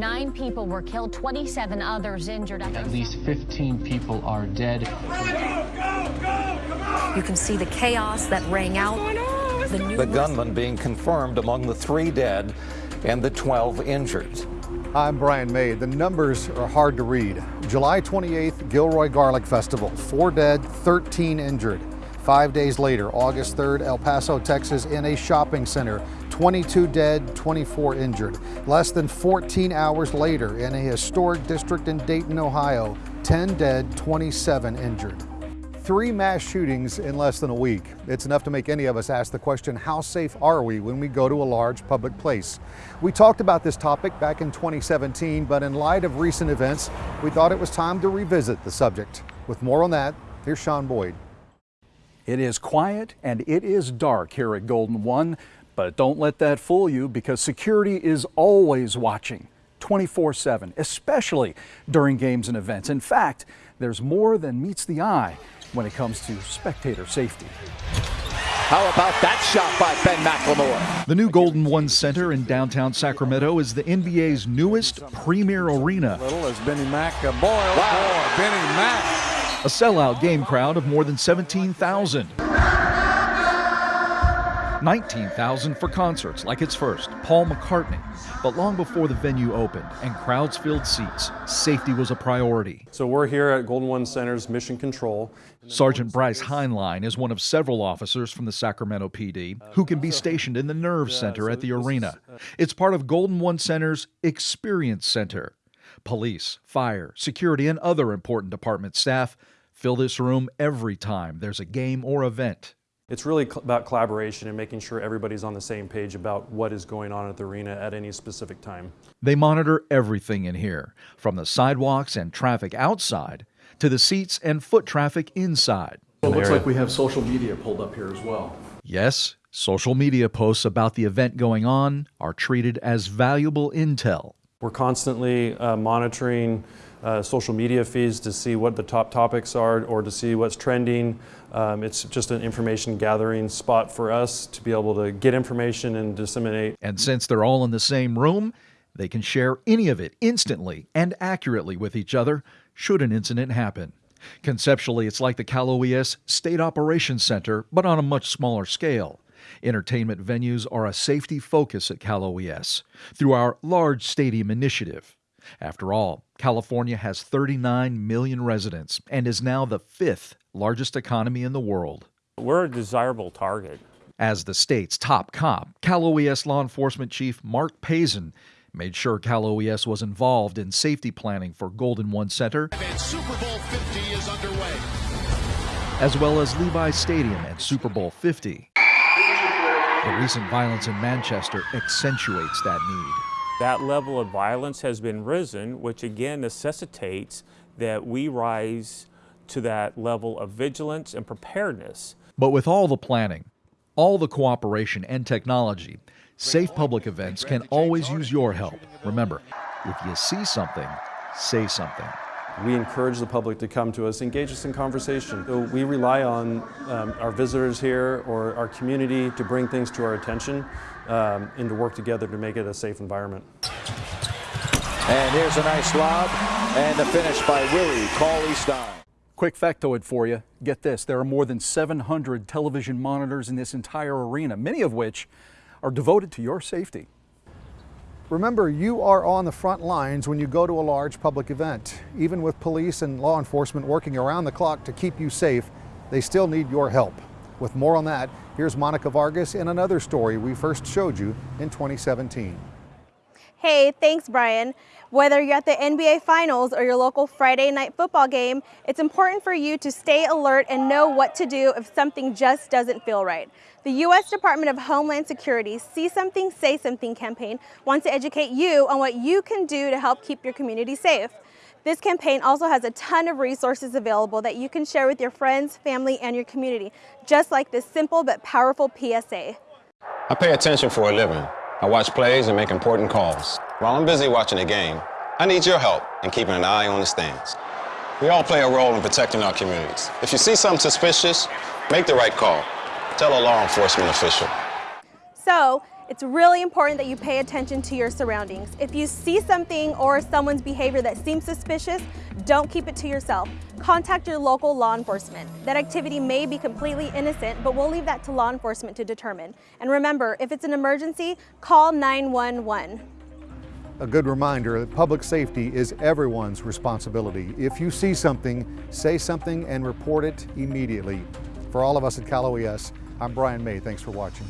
nine people were killed, 27 others injured. At least 15 people are dead. You can see the chaos that rang out. The, the gunman being confirmed among the three dead and the 12 injured. I'm Brian May. The numbers are hard to read. July 28th, Gilroy Garlic Festival. Four dead, 13 injured. Five days later, August 3rd, El Paso, Texas, in a shopping center. 22 dead, 24 injured. Less than 14 hours later, in a historic district in Dayton, Ohio, 10 dead, 27 injured. Three mass shootings in less than a week. It's enough to make any of us ask the question, how safe are we when we go to a large public place? We talked about this topic back in 2017, but in light of recent events, we thought it was time to revisit the subject. With more on that, here's Sean Boyd. It is quiet and it is dark here at Golden One, but don't let that fool you because security is always watching 24 7, especially during games and events. In fact, there's more than meets the eye when it comes to spectator safety. How about that shot by Ben McLemore? The new Golden One Center in downtown Sacramento is the NBA's newest premier arena. Little as Benny Mack uh, boiled wow. Benny Mack a sellout game crowd of more than 17,000. 19,000 for concerts like its first, Paul McCartney. But long before the venue opened and crowds filled seats, safety was a priority. So we're here at Golden One Center's Mission Control. Sergeant Bryce Heinlein is one of several officers from the Sacramento PD who can be stationed in the Nerve Center at the arena. Uh, it's part of Golden One Center's Experience Center. Police, fire, security, and other important department staff fill this room every time there's a game or event. It's really about collaboration and making sure everybody's on the same page about what is going on at the arena at any specific time. They monitor everything in here, from the sidewalks and traffic outside to the seats and foot traffic inside. it looks like we have social media pulled up here as well. Yes, social media posts about the event going on are treated as valuable intel. We're constantly uh, monitoring uh, social media feeds to see what the top topics are or to see what's trending. Um, it's just an information gathering spot for us to be able to get information and disseminate. And since they're all in the same room, they can share any of it instantly and accurately with each other should an incident happen. Conceptually, it's like the Cal OES State Operations Center, but on a much smaller scale. Entertainment venues are a safety focus at Cal OES through our large stadium initiative. After all, California has 39 million residents and is now the fifth largest economy in the world. We're a desirable target. As the state's top cop, Cal OES law enforcement chief Mark Pazin made sure Cal OES was involved in safety planning for Golden One Center. And Super Bowl 50 is underway. As well as Levi Stadium and Super Bowl 50. The recent violence in Manchester accentuates that need. That level of violence has been risen, which again necessitates that we rise to that level of vigilance and preparedness. But with all the planning, all the cooperation and technology, safe public events can always use your help. Remember, if you see something, say something. We encourage the public to come to us, engage us in conversation. So we rely on um, our visitors here or our community to bring things to our attention um, and to work together to make it a safe environment. And here's a nice lob and the finish by Willie Cauley Stein. Quick factoid for you. Get this, there are more than 700 television monitors in this entire arena, many of which are devoted to your safety. Remember, you are on the front lines when you go to a large public event. Even with police and law enforcement working around the clock to keep you safe, they still need your help. With more on that, here's Monica Vargas in another story we first showed you in 2017. Hey, thanks Brian. Whether you're at the NBA Finals or your local Friday night football game, it's important for you to stay alert and know what to do if something just doesn't feel right. The U.S. Department of Homeland Security's See Something, Say Something campaign wants to educate you on what you can do to help keep your community safe. This campaign also has a ton of resources available that you can share with your friends, family, and your community, just like this simple but powerful PSA. I pay attention for a living. I watch plays and make important calls. While I'm busy watching the game, I need your help in keeping an eye on the stands. We all play a role in protecting our communities. If you see something suspicious, make the right call. Tell a law enforcement official. So it's really important that you pay attention to your surroundings. If you see something or someone's behavior that seems suspicious, don't keep it to yourself. Contact your local law enforcement. That activity may be completely innocent, but we'll leave that to law enforcement to determine. And remember, if it's an emergency, call 911. A good reminder that public safety is everyone's responsibility. If you see something, say something and report it immediately. For all of us at Cal OES, I'm Brian May. Thanks for watching.